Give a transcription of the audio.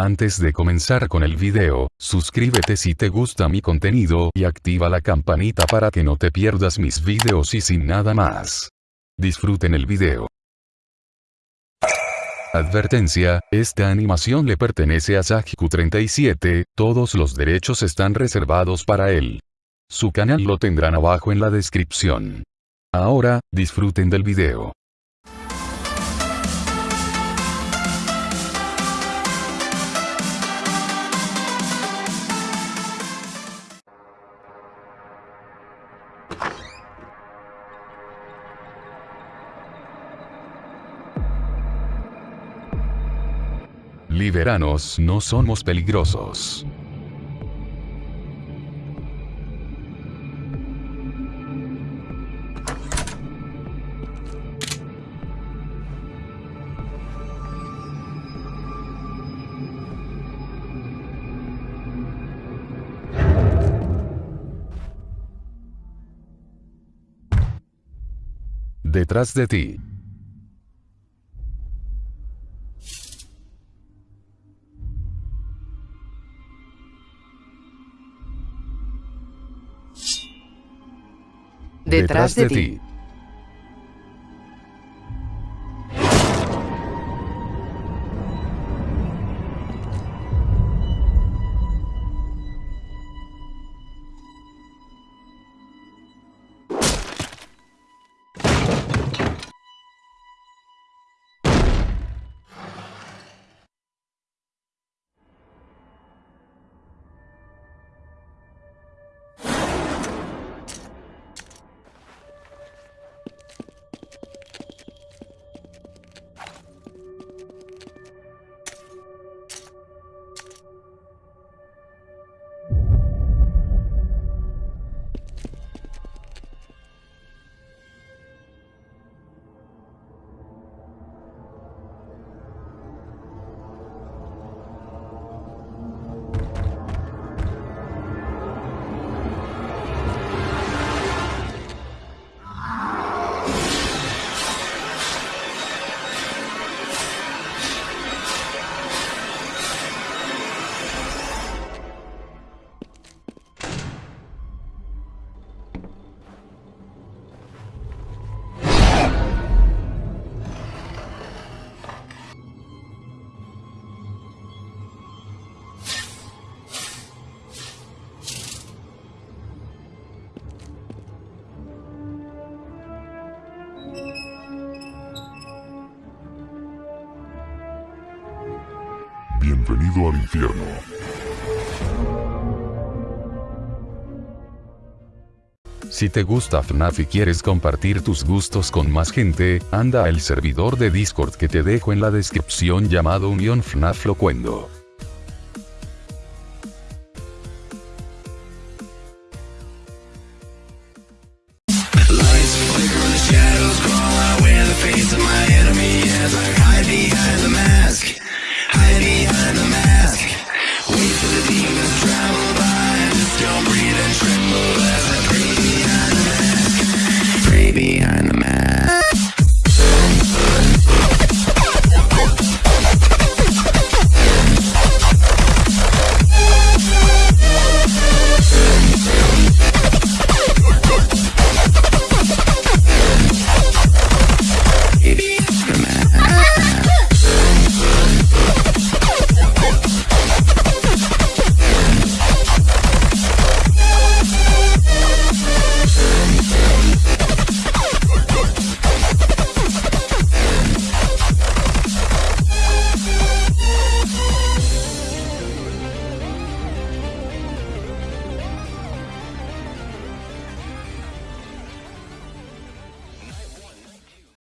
Antes de comenzar con el video, suscríbete si te gusta mi contenido y activa la campanita para que no te pierdas mis videos y sin nada más. Disfruten el video. Advertencia, esta animación le pertenece a Sajiku37, todos los derechos están reservados para él. Su canal lo tendrán abajo en la descripción. Ahora, disfruten del video. Liberanos no somos peligrosos. Detrás de ti. Detrás, de, ti. Bienvenido al infierno. Si te gusta FNAF y quieres compartir tus gustos con más gente, anda al servidor de Discord que te dejo en la descripción llamado Unión FNAF Locuendo.